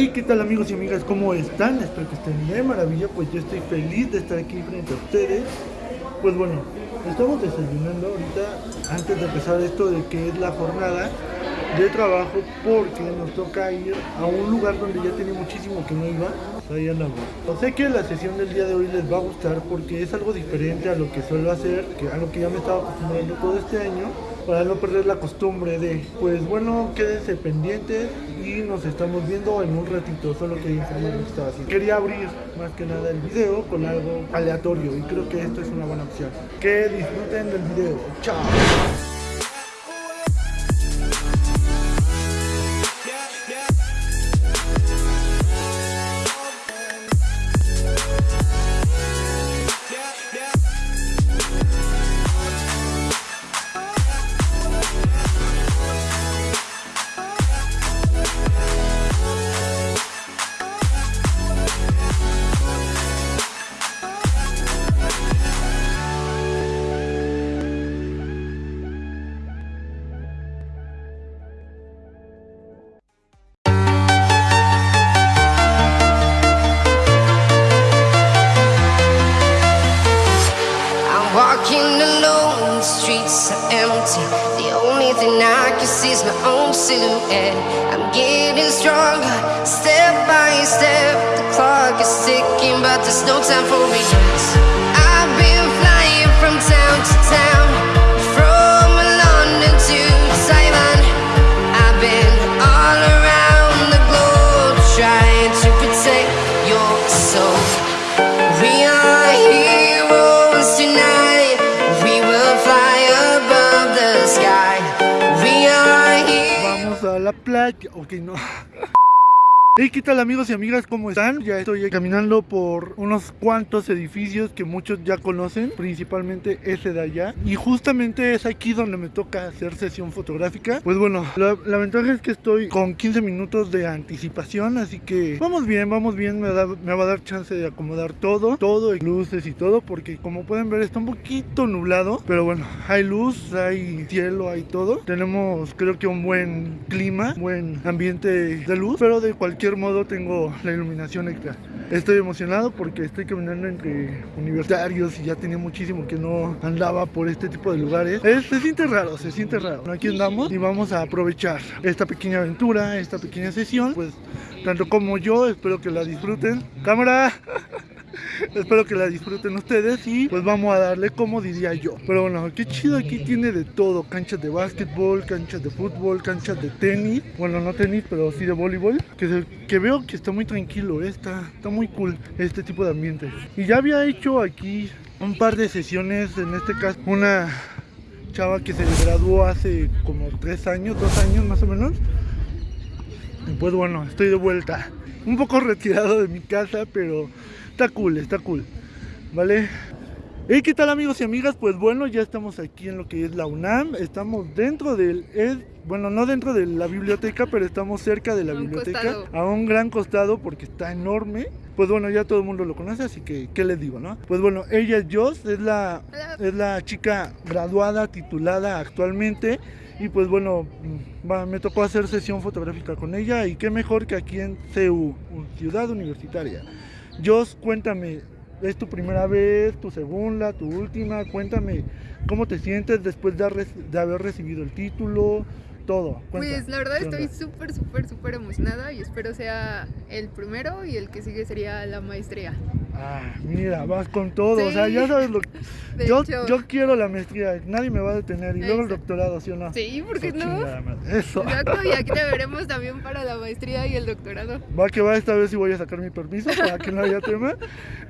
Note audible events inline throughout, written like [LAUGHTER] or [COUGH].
Hey, ¿qué tal amigos y amigas? ¿Cómo están? Espero que estén de maravilla, pues yo estoy feliz de estar aquí frente a ustedes. Pues bueno, estamos desayunando ahorita antes de empezar esto de que es la jornada de trabajo porque nos toca ir a un lugar donde ya tenía muchísimo que no iba. Ahí andamos. Sé que la sesión del día de hoy les va a gustar porque es algo diferente a lo que suelo hacer, que a lo que ya me estaba acostumbrando todo este año para no perder la costumbre de, pues bueno, quédense pendientes y nos estamos viendo en un ratito, solo quería informar lo que estaba haciendo. Quería abrir más que nada el video con algo aleatorio y creo que esto es una buena opción. Que disfruten del video. Chao. Is my own silhouette. I'm getting stronger, step by step. The clock is ticking, but there's no time for me. I've been flying from town to town, la playa. Ok, no. Hey, ¿qué tal amigos y amigas? ¿Cómo están? Ya estoy caminando por unos cuantos edificios que muchos ya conocen, principalmente ese de allá. Y justamente es aquí donde me toca hacer sesión fotográfica. Pues bueno, la, ventaja es que estoy con 15 minutos de anticipación, así que vamos bien, vamos bien. Me, me va a dar chance de acomodar todo, todo, luces y todo, porque como pueden ver está un poquito nublado. Pero bueno, hay luz, hay cielo, hay todo. Tenemos creo que un buen clima, buen ambiente de luz, pero de cualquier modo tengo la iluminación extra. Estoy emocionado porque estoy caminando entre universitarios y ya tenía muchísimo que no andaba por este tipo de lugares. Es- se siente raro, se siente raro. Aquí andamos y vamos a aprovechar esta pequeña aventura, esta pequeña sesión. Pues tanto como yo, espero que la disfruten. ¡Cámara! [LAUGHS] [LAUGHS] Espero que la disfruten ustedes y pues vamos a darle como diría yo. Pero bueno, qué chido aquí tiene de todo. Canchas de básquetbol, canchas de fútbol, canchas de tenis. Bueno, no tenis, pero sí de voleibol. Que, veo que está muy tranquilo, eh, está, está muy cool este tipo de ambiente. Y ya había hecho aquí un par de sesiones, en este caso una chava que se graduó hace como tres años, dos años más o menos. Y pues bueno, estoy de vuelta. Un poco retirado de mi casa, pero está cool, está cool. ¿Vale? Hey, ¿qué tal amigos y amigas? Pues bueno, ya estamos aquí en lo que es la UNAM. Estamos dentro del... es- bueno, no dentro de la biblioteca, pero estamos cerca de la un biblioteca. costado. A un gran costado porque está enorme. Pues bueno, ya todo el mundo lo conoce, así que, ¿qué les digo, no? Pues bueno, ella es Joss, es la, es la chica graduada, titulada actualmente. Y pues bueno, va- me tocó hacer sesión fotográfica con ella. Y qué mejor que aquí en CU, Ciudad Universitaria. Joss, cuéntame, ¿es tu primera vez, tu segunda, tu última? Cuéntame, ¿cómo te sientes después de haber recibido el título? Todo. cuenta, Pues la verdad ¿qué estoy súper, súper, súper emocionada y espero sea el primero y el que sigue sería la maestría. Ah, mira, vas con todo, o sea, ya sabes lo [LAUGHS] De yo, hecho, yo quiero la maestría, nadie me va a detener y luego el doctorado, ¿sí o no? sí, ¿por qué Eso, no? madre, Eso. Exacto, y aquí te [LAUGHS] veremos también para la maestría y el doctorado. Va que va, esta vez sí voy a sacar mi permiso para que no haya tema.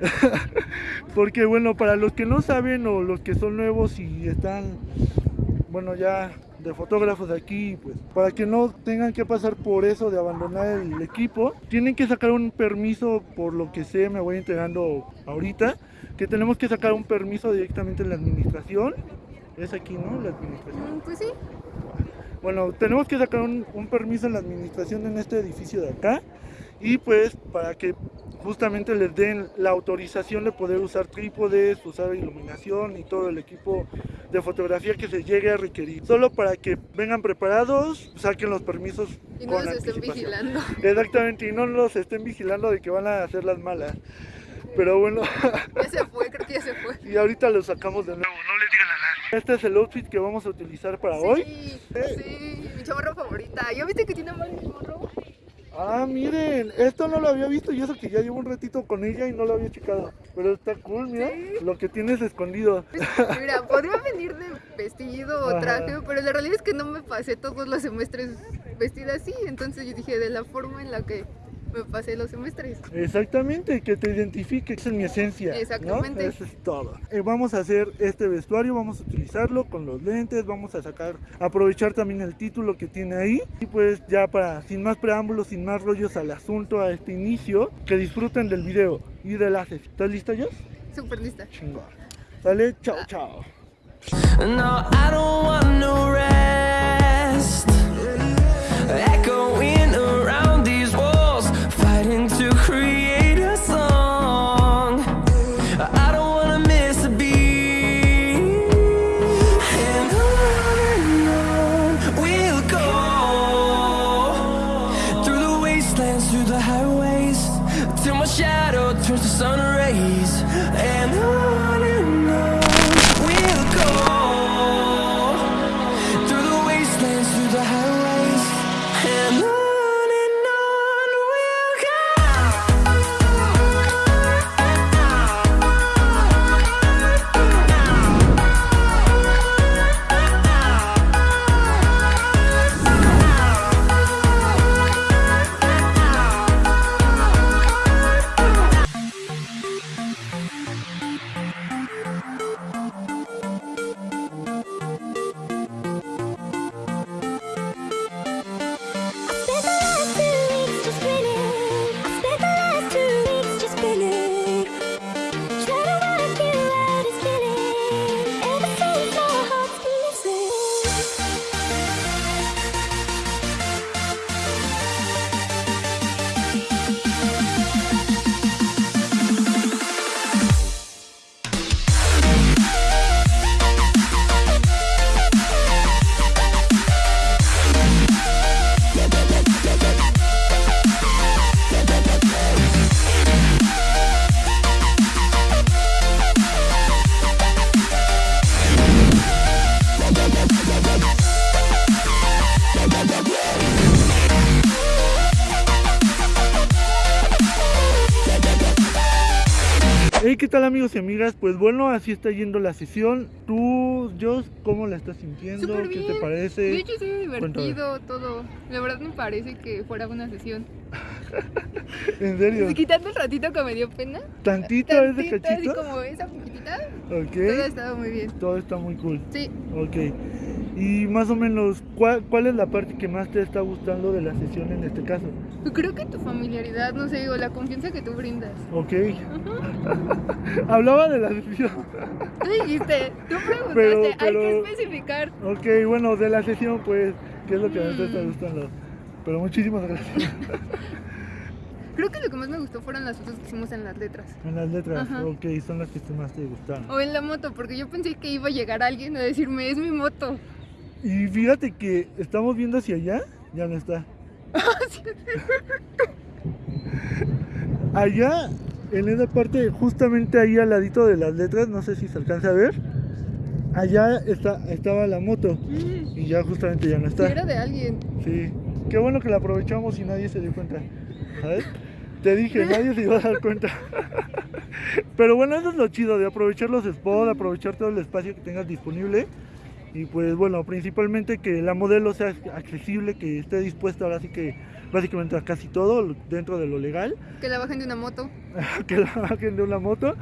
[LAUGHS] Porque bueno, para los que no saben o los que son nuevos y están, bueno, ya de fotógrafos de aquí, pues para que no tengan que pasar por eso de abandonar el equipo, tienen que sacar un permiso, por lo que sé, me voy enterando ahorita, que tenemos que sacar un permiso directamente en la administración. Es aquí, ¿no? La administración. Mm, Pues sí, Bueno, tenemos que sacar un, un permiso en la administración en este edificio de acá. Y pues para que justamente les den la autorización de poder usar trípodes, usar iluminación y todo el equipo de fotografía que se llegue a requerir. Solo para que vengan preparados, saquen los permisos Y no con los estén anticipación. vigilando. [LAUGHS] Exactamente, y no los estén vigilando de que van a hacer las malas. Pero bueno, [LAUGHS] Ya se fue, creo que ya se fue. y ahorita lo sacamos de nuevo, no les digan a nadie. Este es el outfit que vamos a utilizar para hoy. Sí, sí, mi chamarra favorita. ¿Ya viste que tiene mal morro? Ah, miren, esto no lo había visto y eso que ya llevo un ratito con ella y no lo había checado. Pero está cool, mira, Sí. lo que tienes escondido. [LAUGHS] Mira, podría venir de vestido o Ajá. traje, pero la realidad es que no me pasé todos los semestres vestida así. Entonces yo dije, de la forma en la que me pasé los semestres. Exactamente, que te identifique, esa es mi esencia. ¿no? Exactamente. Eso es todo. Eh, vamos a hacer este vestuario, vamos a utilizarlo con los lentes, vamos a sacar, aprovechar también el título que tiene ahí. Y pues ya para, sin más preámbulos, sin más rollos al asunto, a este inicio, que disfruten del video y del haces. ¿Estás lista, Jos? Súper lista. Chingón. Sale, chao, chao. No, I don't want no rest. Echoing ¿qué tal amigos y amigas? Pues bueno, así está yendo la sesión. Tú, Jos, ¿cómo la estás sintiendo? ¿Qué bien. te parece? De hecho, sí, Cuéntame. divertido todo. La verdad me parece que fuera una sesión. [LAUGHS] ¿En serio? Quitando el ratito que me dio pena. ¿Tantito ese tantito, así cachito? como esa poquitita. Todo Ok, estaba muy bien. todo está muy cool. Sí, Ok. Y más o menos, ¿cuál, ¿cuál es la parte que más te está gustando de la sesión en este caso? creo que tu familiaridad, no sé, o la confianza que tú brindas. Ok. [LAUGHS] Hablaba de la sesión. Tú dijiste, tú preguntaste, Pero- hay que especificar. Ok, bueno, de la sesión, pues, ¿qué es lo que más te está Mm. gustando? Pero muchísimas gracias. [LAUGHS] Creo que lo que más me gustó fueron las fotos que hicimos en las letras. En las letras, Ajá. ok, son las que más te gustaron. O en la moto, porque yo pensé que iba a llegar alguien a decirme, es mi moto. Y fíjate que estamos viendo hacia allá, ya no está. allá, en esa parte, justamente ahí al ladito de las letras, no sé si se alcanza a ver. Allá está, estaba la moto y ya justamente ya no está. era de alguien. Sí, qué bueno que la aprovechamos y nadie se dio cuenta. ¿Sabes? Te dije, nadie se iba a dar cuenta. [LAUGHS] Pero bueno, eso es lo chido de aprovechar los spots, aprovechar todo el espacio que tengas disponible. Y pues bueno, principalmente que la modelo sea accesible, que esté dispuesta ahora sí que básicamente a casi todo dentro de lo legal, Que la bajen de una moto. [LAUGHS] que la bajen de una moto.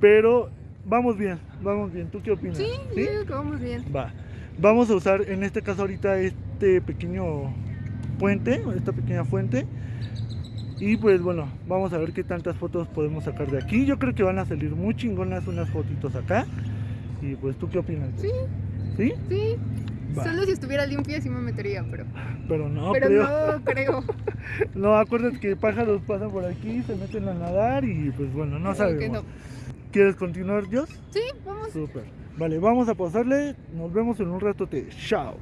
Pero vamos bien, vamos bien. ¿Tú qué opinas? Sí, yo digo que vamos bien. Va. Vamos a usar en este caso ahorita este pequeño puente, esta pequeña fuente. Y pues bueno, vamos a ver qué tantas fotos podemos sacar de aquí. Yo creo que van a salir muy chingonas unas fotitos acá. Y pues tú qué opinas? Sí. ¿Sí? Sí, Va. Solo si estuviera limpia sí me metería, pero, Pero no, pero creo. no creo. [LAUGHS] No, acuérdate que pájaros pasan por aquí, se meten a nadar y pues bueno, no que sabemos. no. ¿Quieres continuar, Dios? Sí, vamos. Súper. Vale, vamos a pasarle. Nos vemos en un rato. Te chao.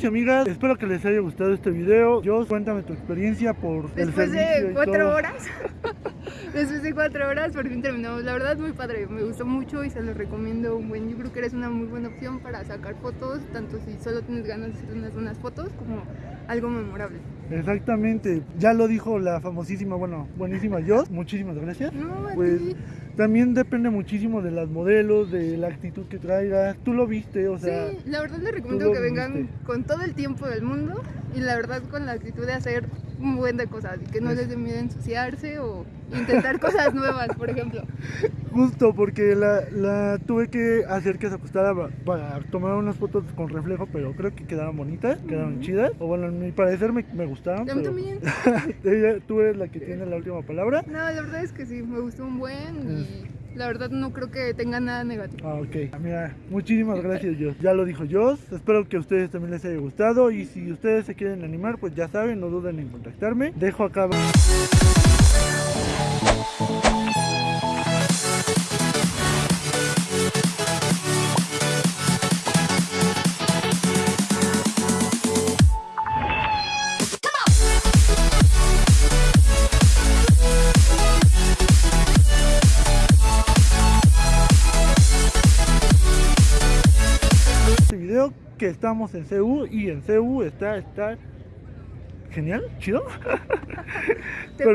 Amigos y amigas, espero que les haya gustado este video. Yo cuéntame tu experiencia por Después de cuatro horas, [LAUGHS] después de cuatro horas, por fin terminamos. La verdad, muy padre, me gustó mucho y se los recomiendo un buen. Yo creo que eres una muy buena opción para sacar fotos, tanto si solo tienes ganas de hacer unas buenas fotos como algo memorable. Exactamente, ya lo dijo la famosísima, bueno, buenísima yo. Muchísimas gracias. No, a Pues ti. También depende muchísimo de las modelos, de la actitud que traigas. Tú lo viste, o sea, sí, la verdad les recomiendo que vengan con todo el tiempo del mundo y la verdad con la actitud de hacer un buen de cosas y que no Es- les dé miedo ensuciarse o intentar cosas nuevas, por ejemplo. justo porque la, la tuve que hacer que se acostara pa- para tomar unas fotos con reflejo, pero creo que quedaron bonitas, quedaron chidas. O bueno, en mi parecer me, me gustaron. A mí pero también. [LAUGHS] tú eres la que tiene la última palabra. No, la verdad es que sí, me gustó un buen y la verdad no creo que tenga nada negativo. Ah, ok. Mira, muchísimas gracias, Jos. Ya lo dijo Jos. Espero que a ustedes también les haya gustado. Y si ustedes se quieren animar, pues ya saben, no duden en contactarme. Dejo acá. Este video que estamos en CU y en CU está, está genial, chido. [LAUGHS] Pero